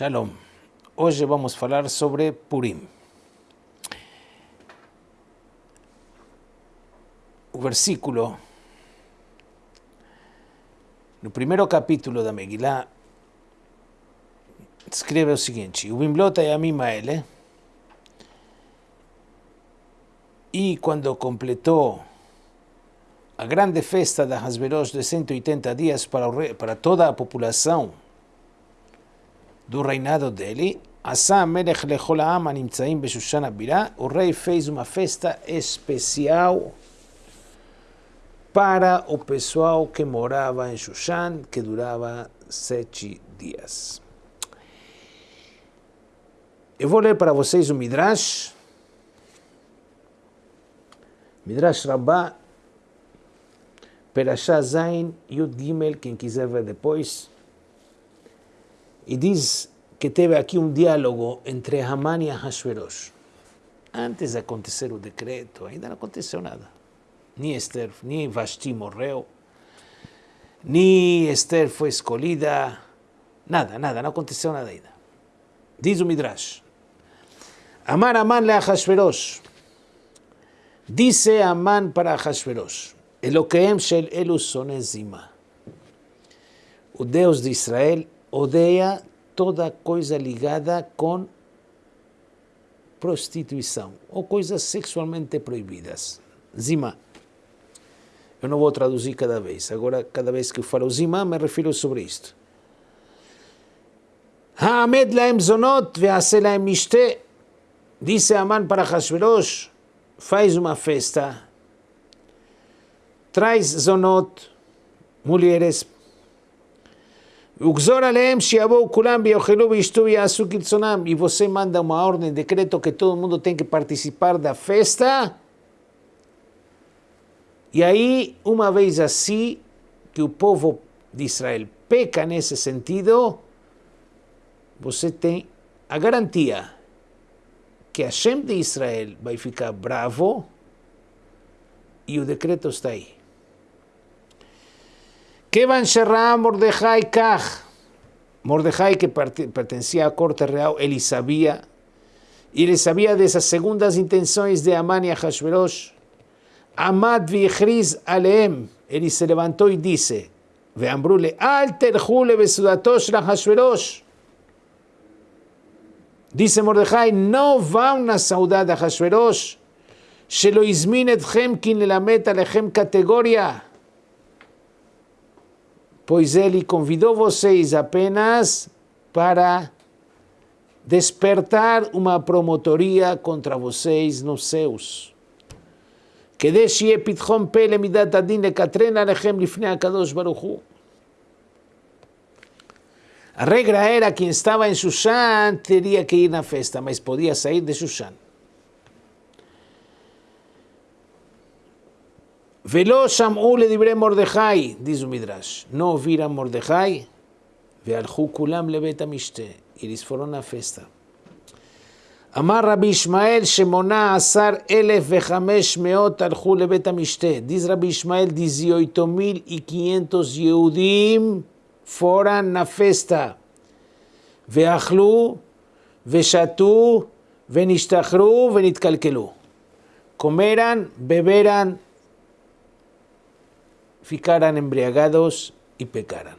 Shalom. Hoje vamos falar sobre Purim. O versículo no primeiro capítulo da Megillah escreve o seguinte: O Bimblota e quando completou a grande festa da Hasberosh de 180 dias para, o, para toda a população do reinado dele, Asa Melech Lechol Am Animtzaim Beshushan Abirá, o rei fez uma festa especial para o pessoal que morava em Shushan, que durava sete dias. Eu vou ler para vocês o Midrash, Midrash Rabbah, Perashá Zain, Yud Gimel, quem quiser ver depois, e diz que teve aqui um diálogo entre Haman e Ahasuerus. Antes de acontecer o decreto, ainda não aconteceu nada. Nem Esther, nem Vashti morreu, nem Esther foi escolhida, nada, nada, não aconteceu nada ainda. Diz o Midrash, Amar Aman le Ahasuerus, disse Aman para Ahasuerus, Eloqueem shel elu sonezima. O Deus de Israel odeia toda coisa ligada com prostituição ou coisas sexualmente proibidas. Zima. Eu não vou traduzir cada vez. Agora, cada vez que eu falo zima, me refiro sobre isto. Ha'amed laem zonot ve'ase laem mishte. Disse Aman para Hashverosh, faz uma festa, traz zonot, mulheres e você manda uma ordem, decreto que todo mundo tem que participar da festa. E aí, uma vez assim, que o povo de Israel peca nesse sentido, você tem a garantia que Hashem de Israel vai ficar bravo e o decreto está aí. ¿Qué van Mordejai Kaj? Mordejai que pertenecía a corte real, él y sabía, y le sabía de esas segundas intenciones de Amán y Ahashverosh. Amad vichriz aleem, él se levantó y dice, veambrule, alter jule besudatosh la Hashverosh. Dice Mordejai, no va una saudad a Hashverosh, shelo izmin etchem kin le meta lehem categoría. pois ele convidou vocês apenas para despertar uma promotoria contra vocês nos céus. כדי שיהיה פתחון פה למידת הדין לקטרן עליכם לפני הקדוש ברוך הוא. A regra era quem estava em Shushan teria que ir na festa, mas podia sair de Shushan. ולא שמעו לדברי מרדכי, דיזו מדרש, לא נו וירא מרדכי, והלכו כולם לבית המשתה, ולספורון הפסטה. אמר רבי ישמעאל שמונה עשר אלף וחמש מאות הלכו לבית המשתה. דיז רבי ישמעאל דיזיויטומיל איקיינטוס יהודים פורה נפסטה. ואכלו ושתו ונשתחרו ונתקלקלו. קומרן, בברן, ficaran embriagados y pecaran.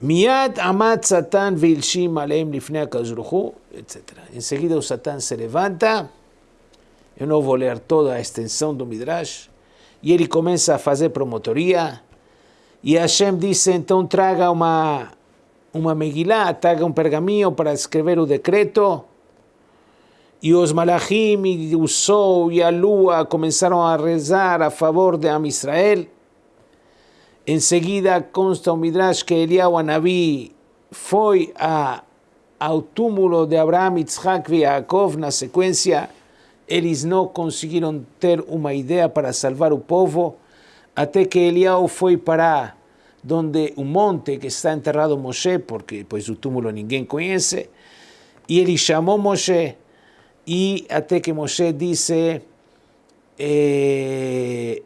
Miad amat Satán vilshim aleim lifnei akazuruhu, etc. Enseguida o Satán se levanta, eu não vou ler toda a extensão do Midrash, e ele começa a fazer promotoria, e Hashem disse, então traga uma, uma Megillah, traga um pergaminho para escrever o decreto, e os malachim o sol e a lua começaram a rezar a favor de Am Israel. Em seguida consta o Midrash que Eliyahu Anabi foi a, ao túmulo de Abraham, Yitzhak e Yaakov na sequência. Eles não conseguiram ter uma ideia para salvar o povo, até que Eliyahu foi para onde o monte que está enterrado Moshe, porque pois o túmulo ninguém conhece, e ele chamou Moshe y hasta que Moshe dice, eh,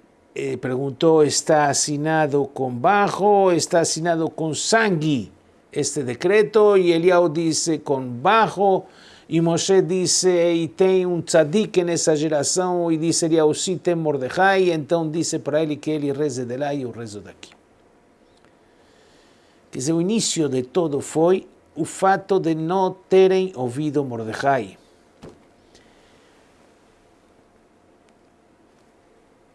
preguntó, ¿está asignado con bajo? ¿Está asignado con sangui? este decreto e Eliyahu disse com bajo e Moshe disse e tem um tzadik nessa geração e disse Eliyahu sim tem Mordecai então disse para ele que ele reze de lá e eu rezo daqui. Quer dizer, o início de todo foi o fato de não terem ouvido Mordecai.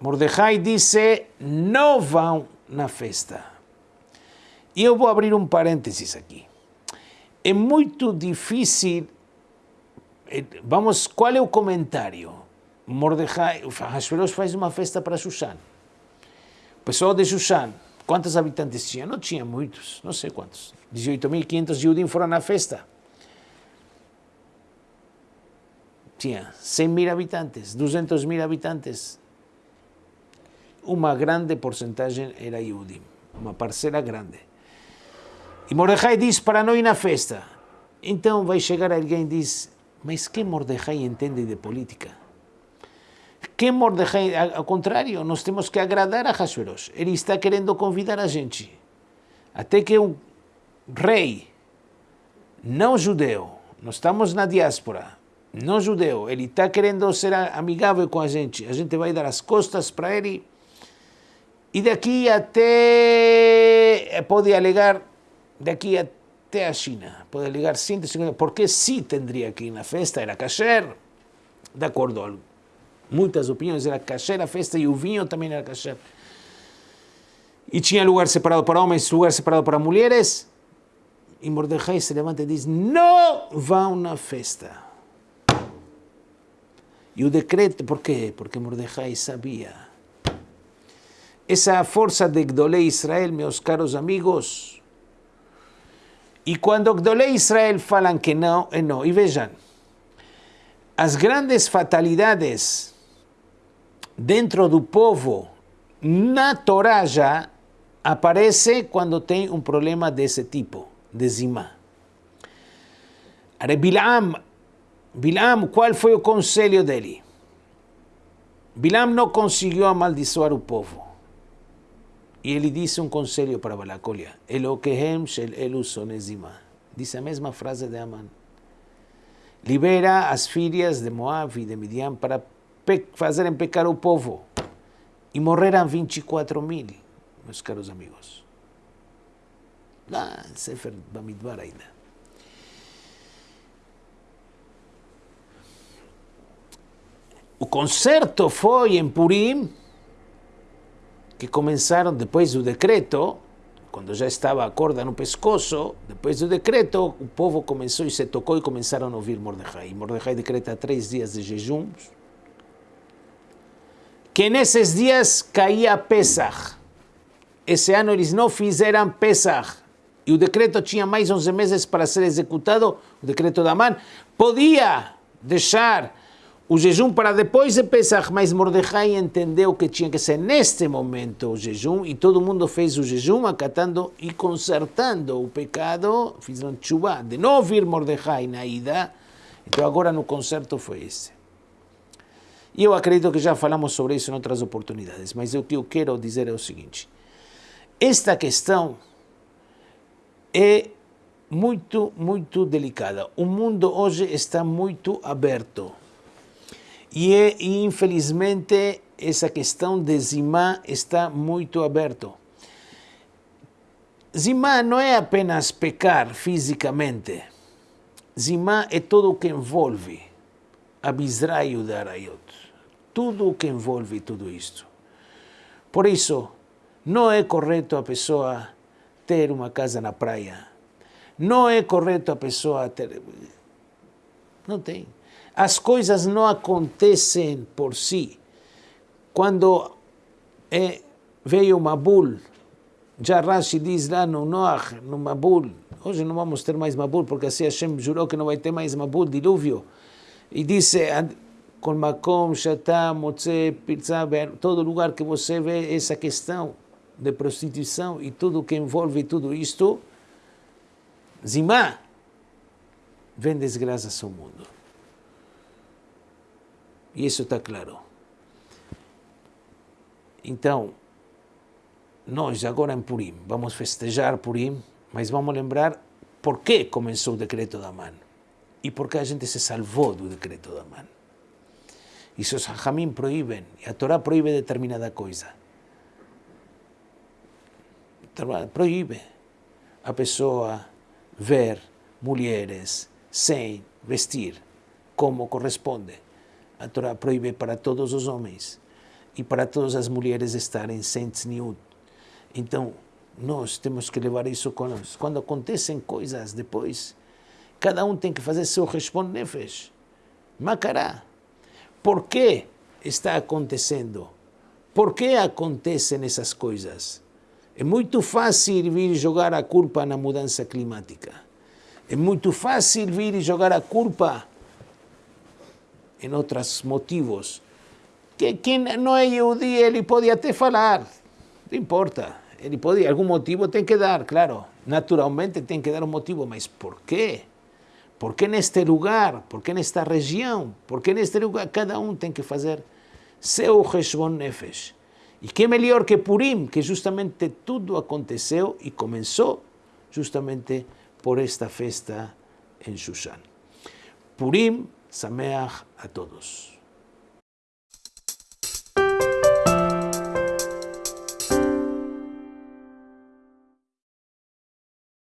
Mordecai disse, não vão na festa. E eu vou abrir um parênteses aqui. É muito difícil. Vamos, qual é o comentário? Mordecai, Hashverosh faz uma festa para Shushan. O pessoal de Shushan, quantos habitantes tinha? Não tinha muitos, não sei quantos. 18.500 Yudim foram na festa. Tinha 100 mil habitantes, 200 mil habitantes uma grande porcentagem era Yudim, uma parcela grande. E Mordecai diz para não ir na festa. Então vai chegar alguém e diz, mas que Mordecai entende de política? Que Mordecai, ao contrário, nós temos que agradar a Hashverosh. Ele está querendo convidar a gente. Até que um rei não judeu, nós estamos na diáspora, não judeu, ele está querendo ser amigável com a gente, a gente vai dar as costas para ele e daqui até, pode alegar, daqui até a China, pode alegar 150, porque sim tendria que ir na festa, era kasher, de acordo, muitas opiniões, era kasher a festa e o vinho também era kasher. E tinha lugar separado para homens, lugar separado para mulheres. E Mordecai se levanta e diz, não vão na festa. E o decreto, por quê? Porque Mordecai sabia essa força de Gdolei Israel, meus caros amigos. E quando Gdolei Israel falam que não, é não. E vejam, as grandes fatalidades dentro do povo, na Torá já, aparece quando tem um problema desse tipo, de zimá. Bilam, Bilam, qual foi o conselho dele? Bilam não conseguiu amaldiçoar o povo. E ele disse um conselho para Balacolia: Elokehem shel elu sonezima. Disse a mesma frase de Aman. Libera as filhas de Moab e de Midian para pe fazerem pecar o povo. E morreram 24 mil, meus caros amigos. Lá, Sefer Bamidbar ainda. O concerto foi em Purim que começaram depois do decreto, quando já estava a corda no pescoço, depois do decreto, o povo começou e se tocou e começaram a ouvir Mordecai. Mordecai decreta três dias de jejum, que nesses dias caía Pesach. Esse ano eles não fizeram Pesach. E o decreto tinha mais 11 meses para ser executado, o decreto da Man. Podia deixar o jejum para depois de Pesach, mas Mordecai entendeu que tinha que ser neste momento o jejum e todo mundo fez o jejum acatando e consertando o pecado, fizeram chuva de não ouvir Mordecai na ida, então agora no concerto foi esse. E eu acredito que já falamos sobre isso em outras oportunidades, mas o que eu quero dizer é o seguinte, esta questão é muito, muito delicada. O mundo hoje está muito aberto e, e infelizmente essa questão de Zimá está muito aberto. Zimá não é apenas pecar fisicamente. Zimá é tudo o que envolve a Bizraio da Arayot. Tudo o que envolve tudo isto. Por isso, não é correto a pessoa ter uma casa na praia. Não é correto a pessoa ter... Não tem. As coisas não acontecem por si. Quando é, veio Mabul, já Rashi diz lá no Noach, no Mabul, hoje não vamos ter mais Mabul, porque assim Hashem jurou que não vai ter mais Mabul, dilúvio. E disse, com Makom, Shatá, Motze, todo lugar que você vê essa questão de prostituição e tudo que envolve tudo isto, Zimá, vem desgraças ao mundo. E isso está claro. Então, nós agora em Purim, vamos festejar Purim, mas vamos lembrar por que começou o decreto da mão e por que a gente se salvou do decreto da mão. Isso os Hajamim proíbem, e a Torá proíbe determinada coisa. Proíbe a pessoa ver mulheres sem vestir como corresponde. A Torá proíbe para todos os homens e para todas as mulheres estarem sem tzniut. Então, nós temos que levar isso conosco. Quando acontecem coisas depois, cada um tem que fazer seu responde nefesh. Macará. Por que está acontecendo? Por que acontecem essas coisas? É muito fácil vir jogar a culpa na mudança climática. É muito fácil vir jogar a culpa em outros motivos. Que quem não é Yehudi, ele pode até falar. Não importa. Ele pode, algum motivo tem que dar, claro. Naturalmente tem que dar um motivo, mas por quê? Por que neste lugar? Por que nesta região? Por que neste lugar? Cada um tem que fazer seu Heshbon Nefesh. E que melhor que Purim, que justamente tudo aconteceu e começou justamente por esta festa em Shushan. Purim, Sameach a todos.